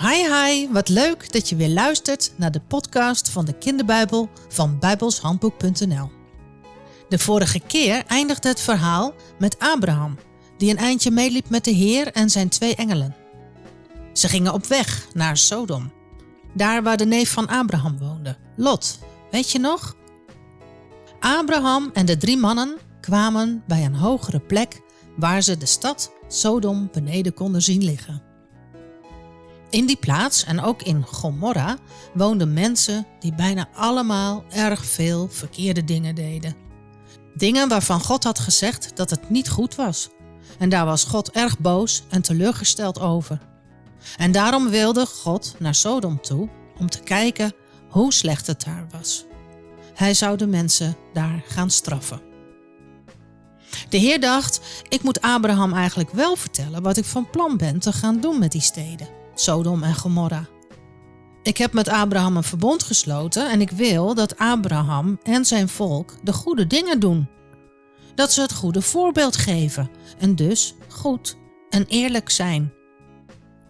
Hi hi, wat leuk dat je weer luistert naar de podcast van de kinderbijbel van bijbelshandboek.nl. De vorige keer eindigde het verhaal met Abraham, die een eindje meeliep met de Heer en zijn twee engelen. Ze gingen op weg naar Sodom, daar waar de neef van Abraham woonde, Lot, weet je nog? Abraham en de drie mannen kwamen bij een hogere plek waar ze de stad Sodom beneden konden zien liggen. In die plaats en ook in Gomorra woonden mensen die bijna allemaal erg veel verkeerde dingen deden. Dingen waarvan God had gezegd dat het niet goed was. En daar was God erg boos en teleurgesteld over. En daarom wilde God naar Sodom toe om te kijken hoe slecht het daar was. Hij zou de mensen daar gaan straffen. De Heer dacht: ik moet Abraham eigenlijk wel vertellen wat ik van plan ben te gaan doen met die steden, Sodom en Gomorra. Ik heb met Abraham een verbond gesloten en ik wil dat Abraham en zijn volk de goede dingen doen. Dat ze het goede voorbeeld geven en dus goed en eerlijk zijn.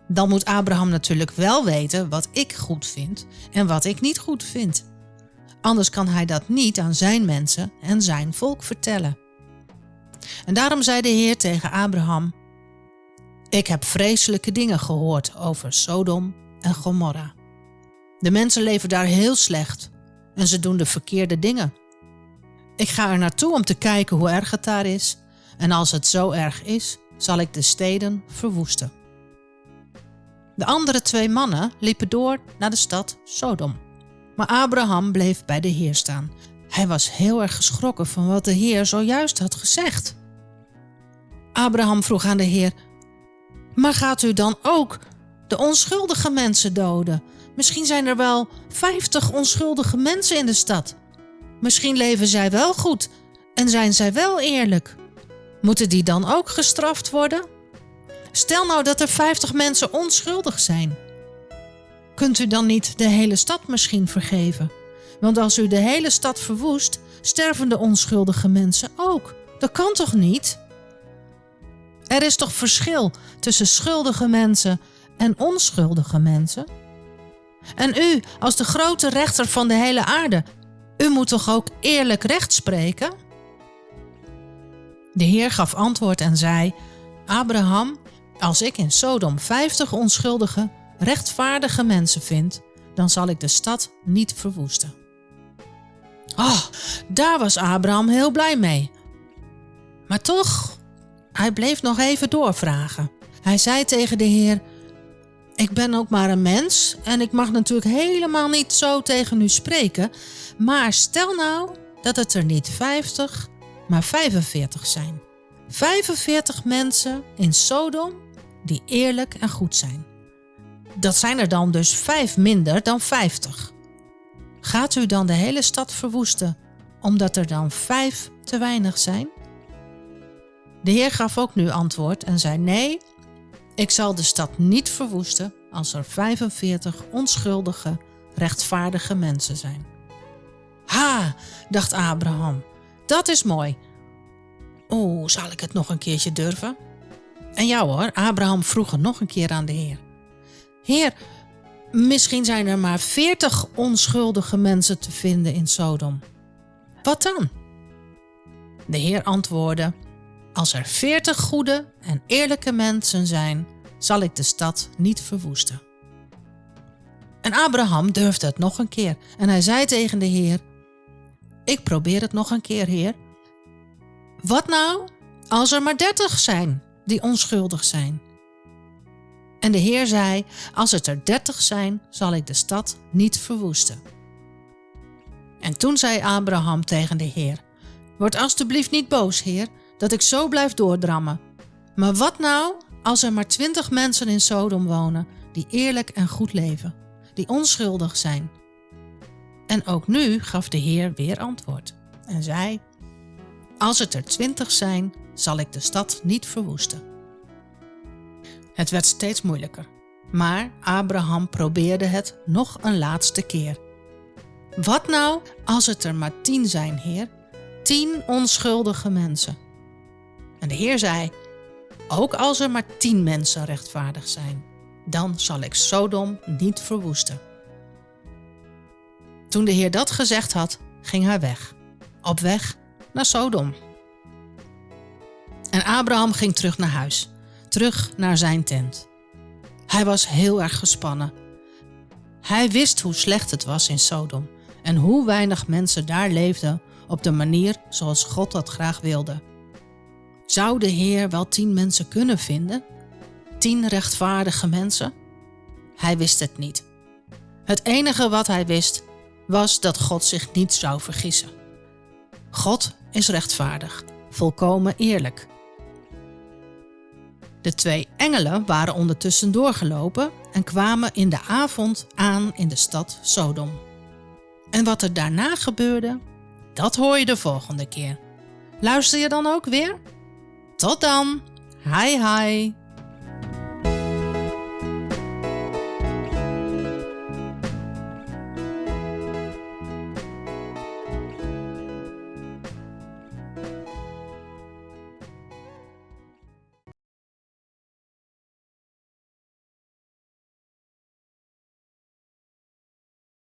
Dan moet Abraham natuurlijk wel weten wat ik goed vind en wat ik niet goed vind. Anders kan hij dat niet aan zijn mensen en zijn volk vertellen. En daarom zei de Heer tegen Abraham: Ik heb vreselijke dingen gehoord over Sodom en Gomorra. De mensen leven daar heel slecht en ze doen de verkeerde dingen. Ik ga er naartoe om te kijken hoe erg het daar is, en als het zo erg is, zal ik de steden verwoesten. De andere twee mannen liepen door naar de stad Sodom. Maar Abraham bleef bij de Heer staan. Hij was heel erg geschrokken van wat de Heer zojuist had gezegd. Abraham vroeg aan de Heer: Maar gaat u dan ook de onschuldige mensen doden? Misschien zijn er wel vijftig onschuldige mensen in de stad. Misschien leven zij wel goed en zijn zij wel eerlijk. Moeten die dan ook gestraft worden? Stel nou dat er vijftig mensen onschuldig zijn. Kunt u dan niet de hele stad misschien vergeven? Want als u de hele stad verwoest, sterven de onschuldige mensen ook. Dat kan toch niet? Er is toch verschil tussen schuldige mensen en onschuldige mensen? En u, als de grote rechter van de hele aarde, u moet toch ook eerlijk recht spreken? De Heer gaf antwoord en zei: Abraham, als ik in Sodom vijftig onschuldige, rechtvaardige mensen vind, dan zal ik de stad niet verwoesten. Oh, daar was Abraham heel blij mee. Maar toch, hij bleef nog even doorvragen. Hij zei tegen de Heer: Ik ben ook maar een mens en ik mag natuurlijk helemaal niet zo tegen u spreken. Maar stel nou dat het er niet 50, maar 45 zijn. 45 mensen in Sodom die eerlijk en goed zijn. Dat zijn er dan dus vijf minder dan 50. Gaat u dan de hele stad verwoesten omdat er dan vijf te weinig zijn? De Heer gaf ook nu antwoord en zei: Nee, ik zal de stad niet verwoesten als er 45 onschuldige, rechtvaardige mensen zijn. Ha, dacht Abraham, dat is mooi. Oeh, zal ik het nog een keertje durven? En ja hoor, Abraham vroeg er nog een keer aan de Heer. Heer, misschien zijn er maar 40 onschuldige mensen te vinden in Sodom. Wat dan? De Heer antwoordde: als er veertig goede en eerlijke mensen zijn, zal ik de stad niet verwoesten. En Abraham durfde het nog een keer en hij zei tegen de Heer: Ik probeer het nog een keer, Heer. Wat nou als er maar dertig zijn die onschuldig zijn? En de Heer zei: Als het er dertig zijn, zal ik de stad niet verwoesten. En toen zei Abraham tegen de Heer: Word alstublieft niet boos, Heer, dat ik zo blijf doordrammen. Maar wat nou als er maar twintig mensen in Sodom wonen die eerlijk en goed leven, die onschuldig zijn? En ook nu gaf de Heer weer antwoord en zei: Als het er twintig zijn, zal ik de stad niet verwoesten. Het werd steeds moeilijker, maar Abraham probeerde het nog een laatste keer. Wat nou als het er maar tien zijn, Heer? Tien onschuldige mensen. En de Heer zei: Ook als er maar tien mensen rechtvaardig zijn, dan zal ik Sodom niet verwoesten. Toen de Heer dat gezegd had, ging hij weg, op weg naar Sodom. En Abraham ging terug naar huis, terug naar zijn tent. Hij was heel erg gespannen. Hij wist hoe slecht het was in Sodom en hoe weinig mensen daar leefden op de manier zoals God dat graag wilde. Zou de Heer wel tien mensen kunnen vinden? Tien rechtvaardige mensen? Hij wist het niet. Het enige wat hij wist was dat God zich niet zou vergissen. God is rechtvaardig, volkomen eerlijk. De twee engelen waren ondertussen doorgelopen en kwamen in de avond aan in de stad Sodom. En wat er daarna gebeurde, dat hoor je de volgende keer. Luister je dan ook weer? Tot dan! Hi hi!